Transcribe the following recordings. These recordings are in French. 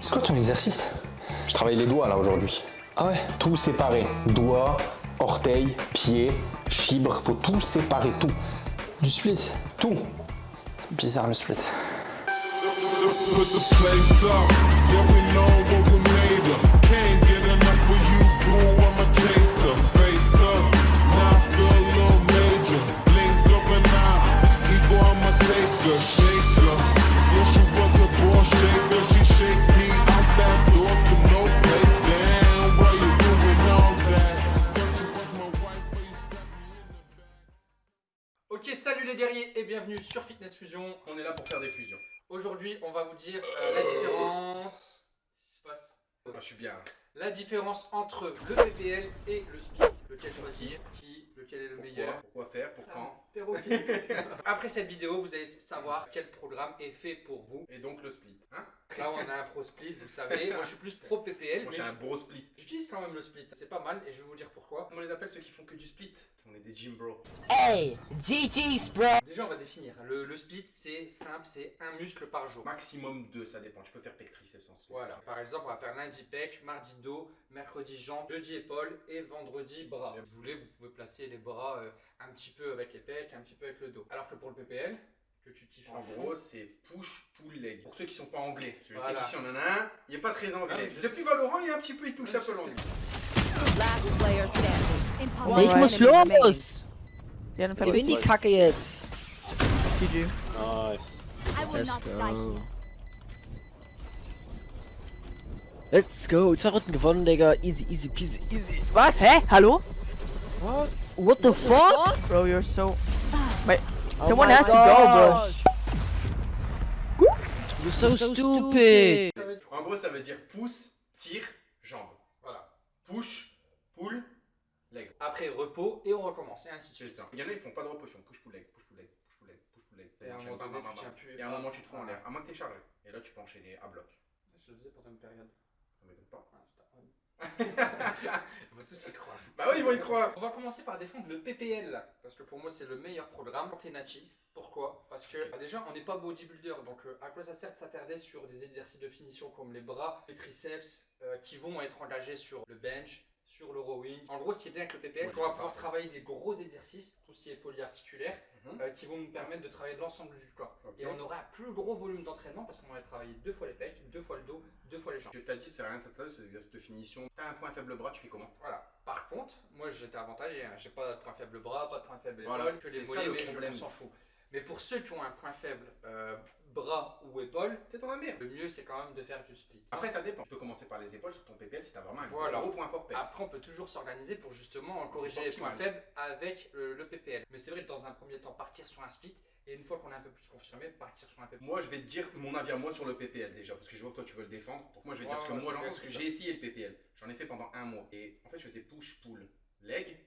C'est quoi ton exercice? Je travaille les doigts là aujourd'hui. Ah ouais? Tout séparé. Doigts, orteils, pieds, chibres, faut tout séparer, tout. Du split? Tout. Bizarre le split. Put the place up, yeah we know what we made of. Can't bienvenue sur Fitness Fusion. On est là pour faire des fusions. Aujourd'hui, on va vous dire euh, la différence. Qu'est-ce qui se passe? Moi, je suis bien. La différence entre le PPL et le split. Lequel choisir? Qui? Lequel est le meilleur? Pourquoi, pourquoi faire? Pour quand? Perroquet. Après cette vidéo, vous allez savoir quel programme est fait pour vous. Et donc le split. Hein Là, on a un pro split, vous savez. Moi, je suis plus pro PPL, Moi mais j'ai un gros split. j'utilise quand même le split. C'est pas mal et je vais vous dire pourquoi. Comment on les appelle ceux qui font que du split On est des gym bros. Hey, GG's, bro. Déjà, on va définir. Le, le split, c'est simple, c'est un muscle par jour. Maximum 2, ça dépend. Tu peux faire pec triceps sans split. Voilà, par exemple, on va faire lundi pec, mardi dos, mercredi jambes, jeudi épaules et vendredi bras. Si vous voulez, vous pouvez placer les bras euh, un petit peu avec les un petit peu avec le dos. Alors que pour le PPL, que tu kiffes En gros, c'est push, pull, leg. Pour ceux qui sont pas anglais. Je Voilà. sais qu'ici on en a un, il est pas très Ah, anglais. Depuis sais. Valorant, il y a un petit peu, il touche un peu l'anglais. Last player standing. One Ich muss los! Ja, dann verlieren die Kacke jetzt. GG. I will not die here. Let's go. Zwei Runden gewonnen, Digga. Easy, easy, peasy, easy. Was? Hä? Hallo? What? What the fuck? Bro, you're so. Wait, Oh someone has to go, bro. You're so, stupid. En gros, ça veut dire pouce, tire, jambe. Voilà. Push, pull, leg. Après repos et on recommence et ainsi de C'est suite. ça. Il y en a, ils font pas de repos, ils font push, pull, leg, push, pull, leg, push, pull, leg, push, pull, leg. Et à un moment donné, tu tiens plus. Et à un moment, tu te fous en l'air. À moins que t'es chargé. Et là, tu peux enchaîner à bloc. Je le faisais pendant une période. Ça m'étonne pas. On va tous y croire. Bah oui, ils vont y croire. On va commencer par défendre le PPL parce que pour moi c'est le meilleur programme nati. Pourquoi? Parce que bah, déjà on n'est pas bodybuilder, donc euh, à quoi ça sert de s'attarder sur des exercices de finition comme les bras, les triceps, euh, qui vont être engagés sur le bench, sur le rowing. En gros, ce qui est bien avec le PPL, c'est qu'on va pouvoir travailler des gros exercices, tout ce qui est polyarticulaire, Mhm. euh, qui vont nous permettre de travailler l'ensemble du corps. Et on aura un plus gros volume d'entraînement parce qu'on va travailler deux fois les pecs, deux fois le dos, deux fois les jambes. Tu t'as dit, c'est rien de s'attarder sur ces exercices de finition. T'as un point faible bras, tu fais comment? Voilà. Par contre, moi j'étais avantagé, hein. j'ai pas de point faible bras, pas de point faible Voilà. épaule, que les C'est ça, mollets, le mais je s'en fout. Mais pour ceux qui ont un point faible, euh, bras ou épaule, T'es dans la merde. le mieux c'est quand même de faire du split. Après, ça dépend. Tu peux commencer par les épaules sur ton PPL si t'as vraiment un Voilà. gros point fort. Après, on peut toujours s'organiser pour justement corriger les points faibles avec le, le PPL. Mais c'est vrai que dans un premier temps, partir sur un split, et une fois qu'on est un peu plus confirmé, partir sur un PPL. Moi, je vais te dire mon avis à moi sur le PPL déjà, parce que je vois que toi tu veux le défendre. Donc, moi, je vais te dire ce que moi j'en pense, que j'ai essayé le PPL. J'en ai fait pendant un mois. Et en fait, je faisais push, pull, leg,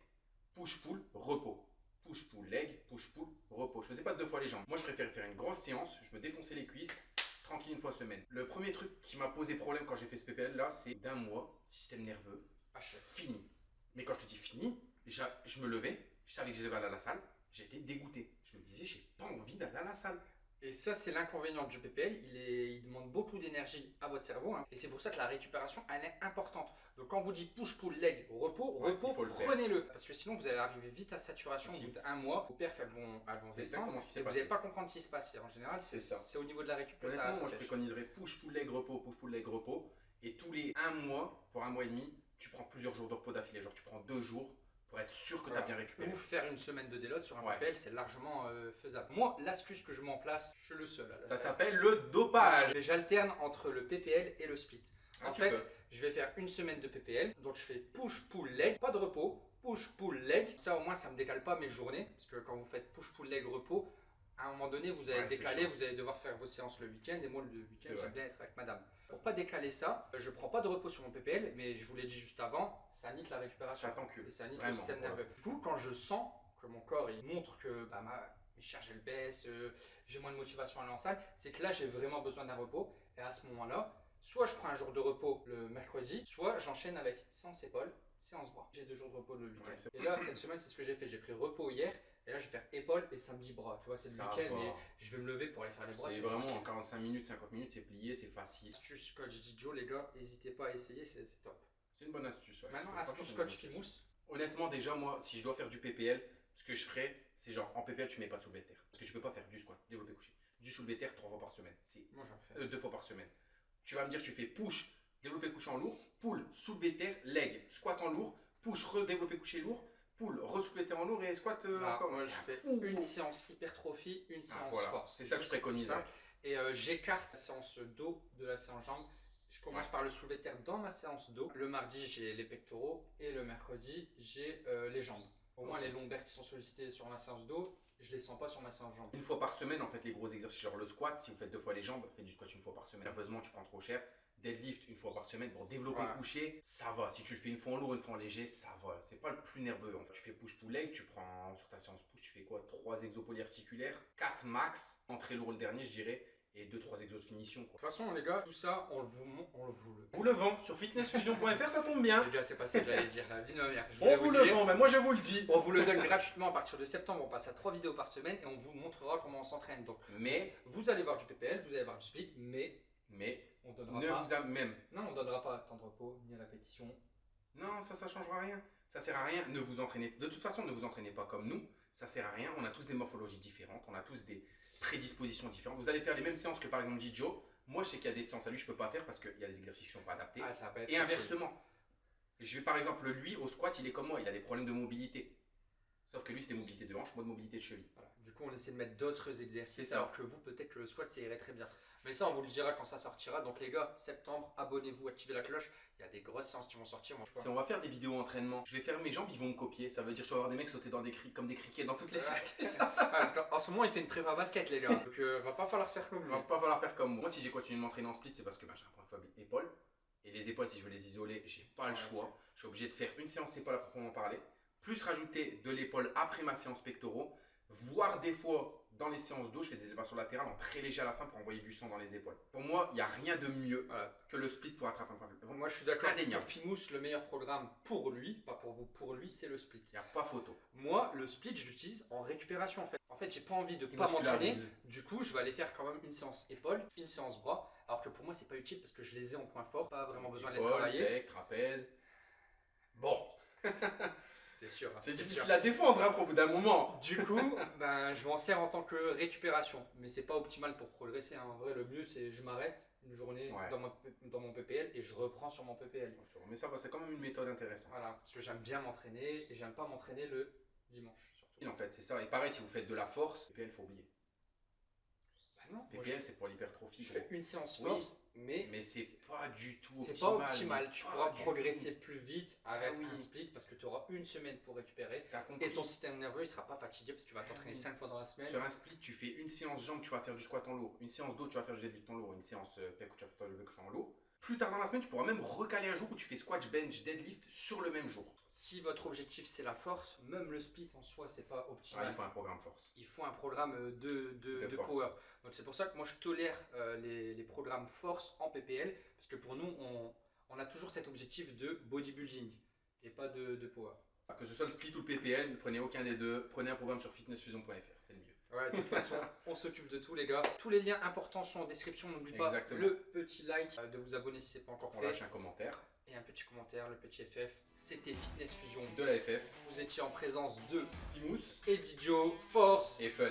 push, pull, repos. Push, pull, leg, push, pull, repos. Je faisais pas deux fois les jambes. Moi, je préférais faire une grosse séance, je me défonçais les cuisses, tranquille une fois semaine. Le premier truc qui m'a posé problème quand j'ai fait ce PPL là, c'est d'un mois, système nerveux, HS. fini. Mais quand je te dis fini, je me levais, je savais que je devais aller à la salle, j'étais dégoûté. Je me disais, j'ai pas envie d'aller à la salle. Et ça, c'est l'inconvénient du PPL. Il, est, il demande beaucoup d'énergie à votre cerveau. hein. Et c'est pour ça que la récupération, elle est importante. Donc, quand vous dit push, pull, leg, repos, Ouais, repos, prenez-le. Parce que sinon, vous allez arriver vite à saturation Si. au bout d'un mois. Vos perfs, elles vont, elles vont descendre. ce Et vous n'allez pas comprendre ce qui se passe. Et en général, c'est au niveau de la récup que ça, ça moi je préconiserais push, pull, leg, repos, push, pull, leg, repos. Et tous les un mois, voire un mois et demi, tu prends plusieurs jours de repos d'affilée. Genre tu prends deux jours pour être sûr que tu as bien récupéré. Ou faire une semaine de déload sur un Ouais. PPL, c'est largement euh, faisable. Moi, l'astuce que je mets en place, je suis le seul. à le Ça s'appelle le dopage. Mais J'alterne entre le PPL et le split. Ah, en fait, peux. je vais faire une semaine de PPL, donc je fais push pull leg, pas de repos, push pull leg. Ça au moins ça me décale pas mes journées, parce que quand vous faites push pull leg repos, à un moment donné vous allez Ouais, décaler, vous allez devoir faire vos séances le week-end, et moi le week-end j'aime bien être avec madame. Pour pas décaler ça, je prends pas de repos sur mon PPL, mais je vous l'ai dit juste avant, ça nique la récupération. Ça t'encule. Et ça nique le système nerveux. Du coup, quand je sens que mon corps il montre que bah, ma, mes charges elles baissent, euh, j'ai moins de motivation à aller en salle, c'est que là j'ai vraiment besoin d'un repos. Et à ce moment-là, soit je prends un jour de repos le mercredi, soit j'enchaîne avec séance épaule, séance bras. J'ai deux jours de repos le week-end. Ouais, et là, cette semaine, c'est ce que j'ai fait. J'ai pris repos hier, et là, je vais faire épaule et samedi bras. Tu vois, c'est le Ça week-end, mais je vais me lever pour aller faire les bras. C'est vraiment en tranquille. 45 minutes, 50 minutes, c'est plié, c'est facile. Astuce coach Dijo, les gars, n'hésitez pas à essayer, c'est top. C'est une bonne astuce. ouais. Maintenant, astuce coach. Fimous. Honnêtement, déjà, moi, si je dois faire du PPL, ce que je ferais, c'est genre en PPL, tu mets pas de soulevé de terre. Parce que tu peux pas faire du squat, développé couché. Du soulevé de terre trois fois par semaine. C'est Moi, j'en fais. euh, deux fois par semaine. Tu vas me dire, tu fais push, développé couché en lourd, pull, soulevé de terre, leg, squat en lourd, push, redéveloppé couché lourd, de terre en lourd et squat euh, Bah, encore. moi, je fais Fou. une séance hypertrophie, une Ah, séance voilà. force. C'est ça que je préconise. Et euh, j'écarte la séance dos de la séance jambes. Je commence Ouais. par le soulevé terre dans ma séance dos. Le mardi, j'ai les pectoraux et le mercredi, j'ai euh, les jambes. Au moins, les lombaires qui sont sollicités sur ma séance dos, je les sens pas sur ma séance jambes. Une fois par semaine, en fait, les gros exercices, genre le squat, si vous faites deux fois les jambes, faites du squat une fois par semaine. Nerveusement, tu prends trop cher. Deadlift une fois par semaine. Pour développer Ouais. couché, ça va. Si tu le fais une fois en lourd, une fois en léger, ça va. C'est pas le plus nerveux. En fait. Tu fais push-pull leg, tu prends sur ta séance push, tu fais quoi? 3 exos polyarticulaires, 4 max, entrée lourd le dernier, je dirais, et 2-3 exos de finition. De toute façon, les gars, tout ça, on le vous, on le vous le. Vous le vend sur fitnessfusion.fr, ça tombe bien. Les gars, c'est pas ça que j'allais dire, la vie de ma mère. Je On vous le vend, mais moi je vous le dis. On vous le donne gratuitement à partir de septembre. On passe à 3 vidéos par semaine et on vous montrera comment on s'entraîne. Donc, Mais, vous allez voir du PPL, vous allez voir du split, mais mais, on donnera ne pas. vous a même. Non, on donnera pas temps de repos ni à la pétition. Non, ça, ça changera rien. Ça sert à rien. Ne vous entraînez. De toute façon, ne vous entraînez pas comme nous. Ça sert à rien. On a tous des morphologies différentes. On a tous des prédispositions différentes. Vous allez faire les mêmes séances que par exemple Jijo. Moi, je sais qu'il y a des séances à lui, je peux pas faire parce qu'il y a des exercices qui sont pas adaptés. Ah, ça va être Et inversement. Je vais par exemple, lui, au squat, il est comme moi. Il a des problèmes de mobilité. Sauf que lui, c'est des mobilités de hanche, moi de mobilité de cheville. Voilà. Du coup, on essaie de mettre d'autres C'est exercices alors que vous, peut-être que le squat, ça irait très bien. Mais ça, on vous le dira quand ça sortira. Donc, les gars, septembre, abonnez-vous, activez la cloche. Il y a des grosses séances qui vont sortir. Moi, Si on va faire des vidéos entraînement, je vais faire mes jambes, ils vont me copier. Ça veut dire que je vais avoir des mecs sauter dans des cri- comme des criquets dans toutes les salles. C'est. Ouais, parce qu'en ce moment, il fait une prépa basket, les gars. Donc, euh, va pas falloir faire comme Il lui. va pas falloir faire comme moi. Moi, si j'ai continué de m'entraîner en split, c'est parce que bah, j'ai un point faible épaule. Et les épaules, si je veux les isoler, j'ai pas le Ouais, choix. Je suis obligé de faire une séance épaule à proprement parler, plus rajouter de l'épaule après ma séance pectoraux, voire des fois dans les séances d'eau, je fais des élévations latérales en très léger à la fin pour envoyer du sang dans les épaules. Pour moi, il n'y a rien de mieux Voilà. que le split pour attraper un point faible. Moi, je suis d'accord. Pimous, le meilleur programme pour lui, pas pour vous, pour lui, c'est le split. Il n'y a pas photo. Moi, le split, je l'utilise en récupération en fait. En fait, j'ai pas envie de Il pas m'entraîner. Du coup, je vais aller faire quand même une séance épaule, une séance bras. Alors que pour moi, c'est pas utile parce que je les ai en point fort. Pas vraiment besoin de les travailler. trapèze. Bon, sûr. hein, c'est difficile sûr. à défendre hein, au bout d'un moment. Du coup, ben, je m'en sers en tant que récupération. Mais c'est pas optimal pour progresser. hein. En vrai, le mieux, c'est je m'arrête une journée Ouais. dans, mon, dans mon PPL et je reprends sur mon PPL. Mais ça c'est quand même une méthode intéressante. Voilà. Parce que j'aime bien m'entraîner et j'aime pas m'entraîner le dimanche. Surtout. En fait, c'est ça. Et pareil, si vous faites de la force, PPL, faut oublier. Non, PPL, c'est pour l'hypertrophie. je, fais une séance Oui. force, mais Mais c'est pas du tout C'est optimal. pas optimal, tu pas pourras progresser plus vite avec Ah oui. un split parce que tu auras une semaine pour récupérer et ton système nerveux il sera pas fatigué parce que tu vas t'entraîner oui. 5 fois dans la semaine. Sur un split, tu fais une séance jambes, tu vas faire du squat en lourd. Une séance dos, tu vas faire du deadlift en lourd. Une séance euh, pec où tu vas faire le en lourd. Plus tard dans la semaine, tu pourras même recaler un jour où tu fais squat, bench, deadlift sur le même jour. Si votre objectif c'est la force, même le split en soi c'est pas Ah, optimal. il faut un programme force. il faut un programme euh, de, de, De de force. power. Donc c'est pour ça que moi je tolère euh, les, les programmes force en PPL parce que pour nous on, on a toujours cet objectif de bodybuilding et pas de, de power. Que ce soit le split ou le PPL, ne prenez aucun des deux. Prenez un programme sur fitnessfusion.fr, c'est le mieux. Ouais, de toute façon, on s'occupe de tout, les gars. Tous les liens importants sont en description. N'oublie pas le petit like, euh, de vous abonner si c'est pas encore On fait. lâche un commentaire Et un petit commentaire, le petit FF. C'était Fitness Fusion. de la FF. Vous étiez en présence de Pimous Edidio Force. et fun.